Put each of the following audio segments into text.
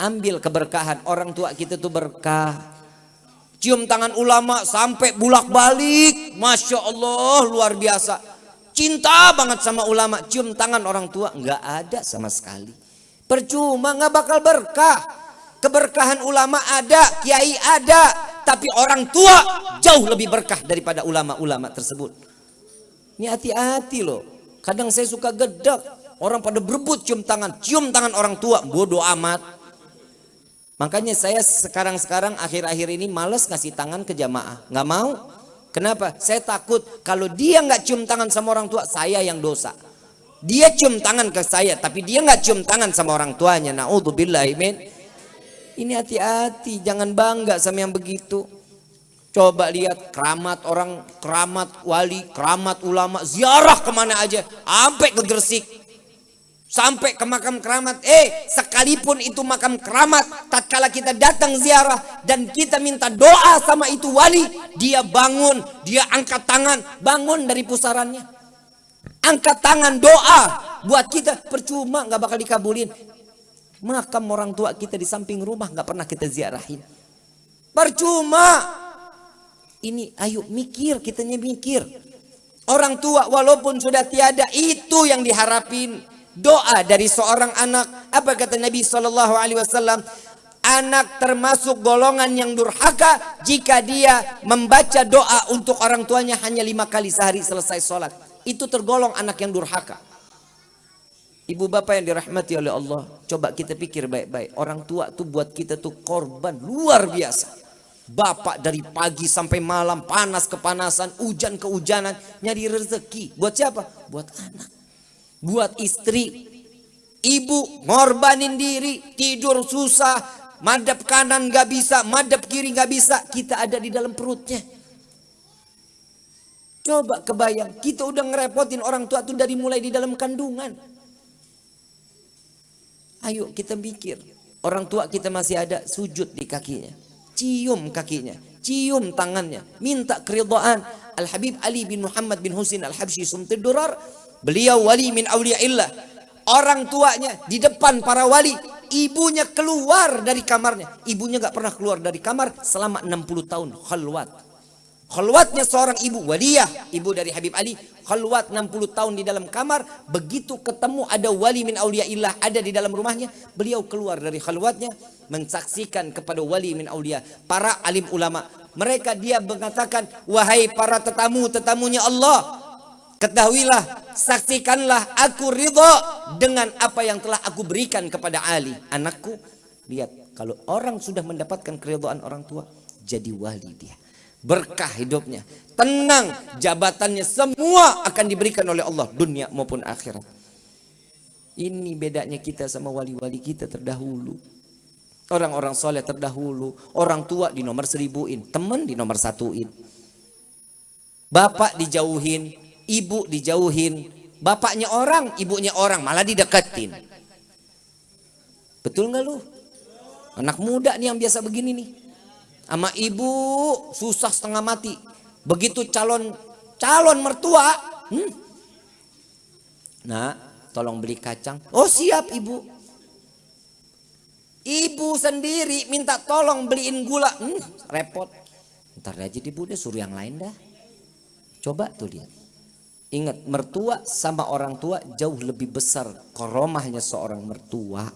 ambil keberkahan. Orang tua kita tuh berkah. Cium tangan ulama sampai bulak balik. Masya Allah luar biasa. Cinta banget sama ulama. Cium tangan orang tua nggak ada sama sekali. Percuma nggak bakal berkah. Keberkahan ulama ada, kiai ada, tapi orang tua jauh lebih berkah daripada ulama-ulama tersebut. Ini hati-hati loh. Kadang saya suka gedek. Orang pada berebut cium tangan. Cium tangan orang tua. Bodoh amat. Makanya saya sekarang-sekarang akhir-akhir ini males ngasih tangan ke jamaah. Nggak mau. Kenapa? Saya takut kalau dia nggak cium tangan sama orang tua, saya yang dosa. Dia cium tangan ke saya, tapi dia nggak cium tangan sama orang tuanya. Naudzubillah, Ini hati-hati, jangan bangga sama yang begitu. Coba lihat keramat orang, keramat wali, keramat ulama, ziarah ke mana aja, sampai ke Gresik, sampai ke makam keramat. Eh, sekalipun itu makam keramat, tatkala kita datang ziarah dan kita minta doa sama itu wali, dia bangun, dia angkat tangan, bangun dari pusarannya. Angkat tangan doa buat kita percuma nggak bakal dikabulin. Makam orang tua kita di samping rumah nggak pernah kita ziarahin. Percuma ini ayo mikir, kitanya mikir. Orang tua walaupun sudah tiada itu yang diharapin. Doa dari seorang anak. Apa kata Nabi Shallallahu Alaihi Wasallam? Anak termasuk golongan yang durhaka jika dia membaca doa untuk orang tuanya hanya lima kali sehari selesai sholat. Itu tergolong anak yang durhaka. Ibu bapak yang dirahmati oleh Allah. Coba kita pikir baik-baik. Orang tua tuh buat kita tuh korban luar biasa. Bapak dari pagi sampai malam panas kepanasan, hujan kehujanan, nyari rezeki. Buat siapa? Buat anak. Buat istri. Ibu ngorbanin diri, tidur susah, madep kanan gak bisa, madep kiri gak bisa. Kita ada di dalam perutnya. Coba kebayang, kita udah ngerepotin orang tua tuh dari mulai di dalam kandungan. Ayo kita mikir, orang tua kita masih ada sujud di kakinya cium kakinya, cium tangannya, minta keridhaan. Al-Habib Ali bin Muhammad bin Husin Al-Habsyi Sumtid Durar, beliau wali min awliyaillah. Orang tuanya di depan para wali, ibunya keluar dari kamarnya. Ibunya gak pernah keluar dari kamar selama 60 tahun khalwat. Khalwatnya seorang ibu waliyah, ibu dari Habib Ali, khalwat 60 tahun di dalam kamar, begitu ketemu ada wali min auliyaillah ada di dalam rumahnya, beliau keluar dari khalwatnya mensaksikan kepada wali min aulia, para alim ulama. Mereka dia mengatakan, wahai para tetamu-tetamunya Allah, ketahuilah, saksikanlah aku ridho dengan apa yang telah aku berikan kepada Ali, anakku. Lihat, kalau orang sudah mendapatkan keridhaan orang tua, jadi wali dia berkah hidupnya, tenang jabatannya semua akan diberikan oleh Allah dunia maupun akhirat. Ini bedanya kita sama wali-wali kita terdahulu. Orang-orang soleh terdahulu, orang tua di nomor seribuin, teman di nomor satuin. Bapak dijauhin, ibu dijauhin, bapaknya orang, ibunya orang, malah dideketin. Betul nggak lu? Anak muda nih yang biasa begini nih sama ibu susah setengah mati. Begitu calon calon mertua, hmm. nah tolong beli kacang. Oh siap ibu. Ibu sendiri minta tolong beliin gula, hmm, repot. Ntar aja ibu deh suruh yang lain dah. Coba tuh lihat. Ingat mertua sama orang tua jauh lebih besar koromahnya seorang mertua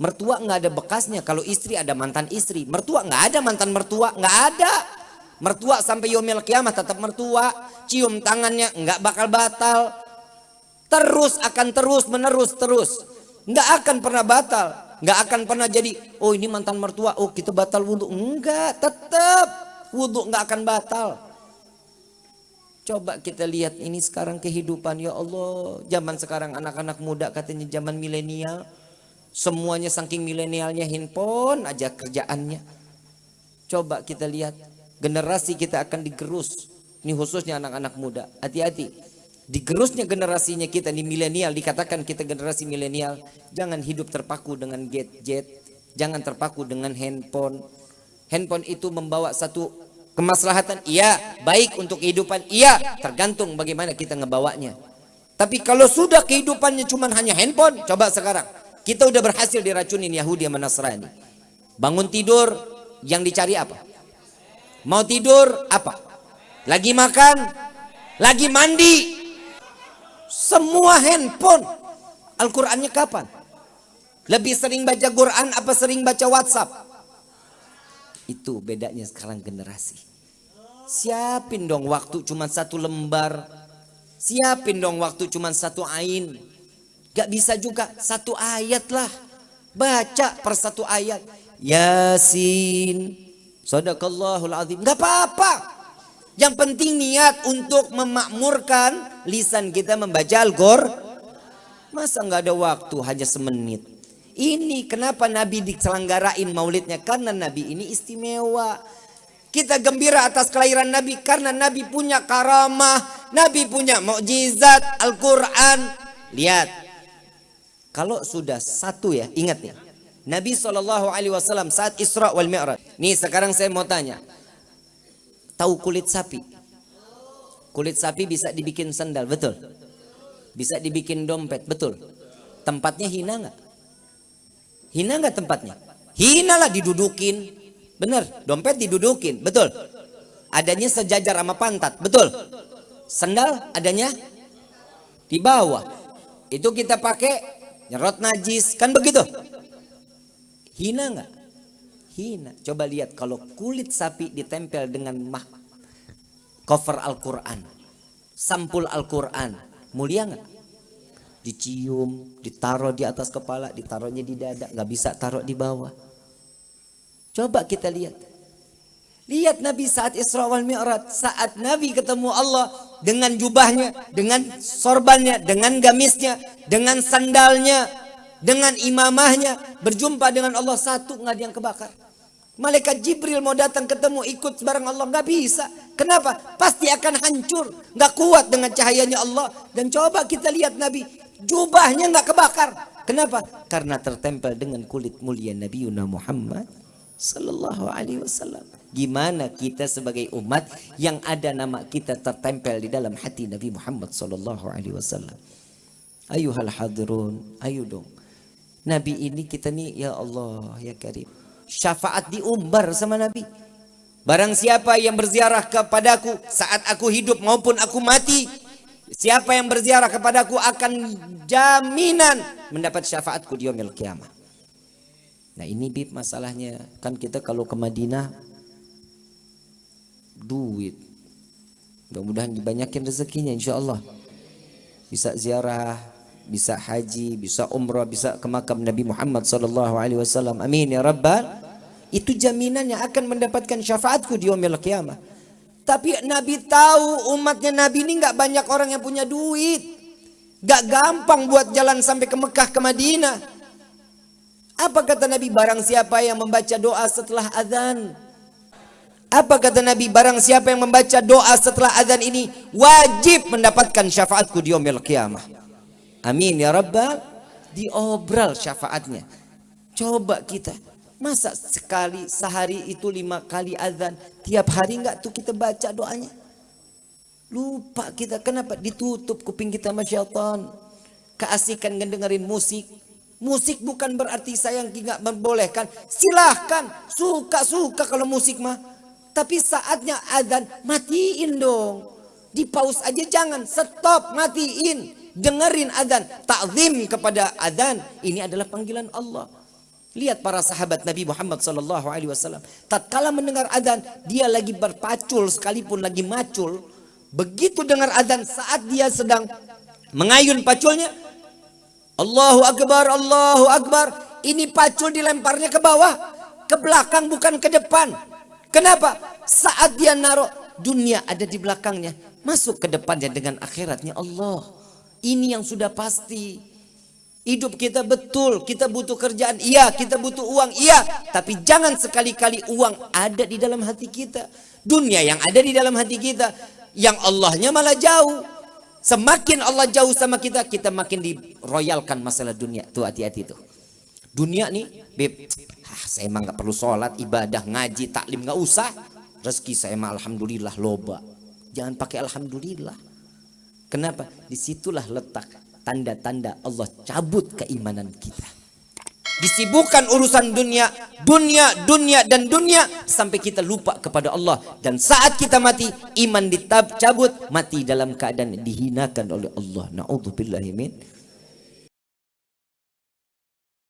Mertua nggak ada bekasnya. Kalau istri ada mantan istri. Mertua nggak ada mantan mertua. Nggak ada. Mertua sampai yomil kiamat tetap mertua. Cium tangannya nggak bakal batal. Terus akan terus menerus terus. Nggak akan pernah batal. Nggak akan pernah jadi. Oh ini mantan mertua. Oh kita batal wudhu. Enggak. Tetap. Wudhu nggak akan batal. Coba kita lihat ini sekarang kehidupan. Ya Allah. Zaman sekarang anak-anak muda katanya zaman milenial Semuanya saking milenialnya handphone aja kerjaannya. Coba kita lihat generasi kita akan digerus. Ini khususnya anak-anak muda. Hati-hati. Digerusnya generasinya kita di milenial dikatakan kita generasi milenial jangan hidup terpaku dengan gadget, jangan terpaku dengan handphone. Handphone itu membawa satu kemaslahatan, iya, baik untuk kehidupan, iya, tergantung bagaimana kita ngebawanya. Tapi kalau sudah kehidupannya cuma hanya handphone, coba sekarang Kita udah berhasil diracunin Yahudi sama Nasrani. Bangun tidur, yang dicari apa? Mau tidur, apa? Lagi makan, lagi mandi. Semua handphone. Al-Qur'annya kapan? Lebih sering baca Quran apa sering baca WhatsApp? Itu bedanya sekarang generasi. Siapin dong waktu cuma satu lembar. Siapin dong waktu cuma satu ain. Gak bisa juga satu ayat lah. Baca per satu ayat. Yasin. Sadaqallahul azim. Gak apa-apa. Yang penting niat untuk memakmurkan lisan kita membaca Al-Qur'an. Masa nggak ada waktu hanya semenit. Ini kenapa Nabi diselenggarain maulidnya? Karena Nabi ini istimewa. Kita gembira atas kelahiran Nabi karena Nabi punya karamah, Nabi punya mukjizat Al-Qur'an. Lihat. Kalau sudah satu ya, ingat nih. Nabi Shallallahu alaihi wasallam saat Isra wal Mi'raj. Nih sekarang saya mau tanya. Tahu kulit sapi? Kulit sapi bisa dibikin sandal, betul? Bisa dibikin dompet, betul? Tempatnya hina nggak? Hina nggak tempatnya? Hina lah didudukin. Bener, dompet didudukin, betul? Adanya sejajar sama pantat, betul? Sandal adanya di bawah. Itu kita pakai nyerot najis, kan begitu? Hina nggak? Hina. Coba lihat kalau kulit sapi ditempel dengan mah cover Al-Quran, sampul Al-Quran, mulia nggak? Dicium, ditaruh di atas kepala, ditaruhnya di dada, nggak bisa taruh di bawah. Coba kita lihat. Lihat Nabi saat Isra wal Mi'raj, saat Nabi ketemu Allah dengan jubahnya, dengan sorbannya, dengan gamisnya, dengan sandalnya, dengan imamahnya, berjumpa dengan Allah satu nggak ada yang kebakar. Malaikat Jibril mau datang ketemu ikut bareng Allah nggak bisa. Kenapa? Pasti akan hancur, nggak kuat dengan cahayanya Allah. Dan coba kita lihat Nabi, jubahnya nggak kebakar. Kenapa? Karena tertempel dengan kulit mulia Nabi Muhammad Sallallahu Alaihi Wasallam. Gimana kita sebagai umat yang ada nama kita tertempel di dalam hati Nabi Muhammad Sallallahu Alaihi Wasallam. Ayuhal hadirun, ayo dong. Nabi ini kita nih ya Allah ya Karim syafaat diumbar sama Nabi. Barang siapa yang berziarah kepadaku saat aku hidup maupun aku mati, siapa yang berziarah kepadaku akan jaminan mendapat syafaatku di yaumil kiamah. Nah ini bib masalahnya kan kita kalau ke Madinah duit. Mudah-mudahan dibanyakin rezekinya insya Allah. Bisa ziarah, bisa haji, bisa umrah, bisa ke makam Nabi Muhammad sallallahu alaihi wasallam. Amin ya rabbal. Itu jaminan yang akan mendapatkan syafaatku di yaumil qiyamah. Tapi Nabi tahu umatnya Nabi ini nggak banyak orang yang punya duit. Gak gampang buat jalan sampai ke Mekah ke Madinah. Apa kata Nabi barang siapa yang membaca doa setelah azan? Apa kata Nabi barang siapa yang membaca doa setelah azan ini wajib mendapatkan syafaatku di yaumil qiyamah. Amin ya Rabbal. Diobral syafaatnya. Coba kita. Masa sekali sehari itu lima kali azan. Tiap hari enggak tuh kita baca doanya. Lupa kita. Kenapa? Ditutup kuping kita sama syaitan. Keasikan ngedengerin musik. Musik bukan berarti saya nggak membolehkan. Silahkan. Suka-suka kalau musik mah. Tapi saatnya azan matiin dong. Di pause aja jangan. Stop matiin dengerin adzan, takzim kepada adzan. Ini adalah panggilan Allah. Lihat para sahabat Nabi Muhammad sallallahu alaihi wasallam. Tatkala mendengar adzan, dia lagi berpacul sekalipun lagi macul, begitu dengar adzan saat dia sedang mengayun paculnya, Allahu akbar, Allahu akbar. Ini pacul dilemparnya ke bawah, ke belakang bukan ke depan. Kenapa? Saat dia naruh dunia ada di belakangnya, masuk ke depannya dengan akhiratnya Allah. Ini yang sudah pasti. Hidup kita betul, kita butuh kerjaan, iya, kita butuh uang, iya. Tapi jangan sekali-kali uang ada di dalam hati kita. Dunia yang ada di dalam hati kita, yang Allahnya malah jauh. Semakin Allah jauh sama kita, kita makin diroyalkan masalah dunia. Tuh hati-hati tuh. Dunia nih, beb, ah, saya emang gak perlu sholat, ibadah, ngaji, taklim gak usah. Rezeki saya emang alhamdulillah loba. Jangan pakai alhamdulillah. Kenapa? Di situlah letak tanda-tanda Allah cabut keimanan kita. Disibukkan urusan dunia, dunia, dunia dan dunia sampai kita lupa kepada Allah dan saat kita mati iman dicabut mati dalam keadaan dihinakan oleh Allah. Nauzubillahi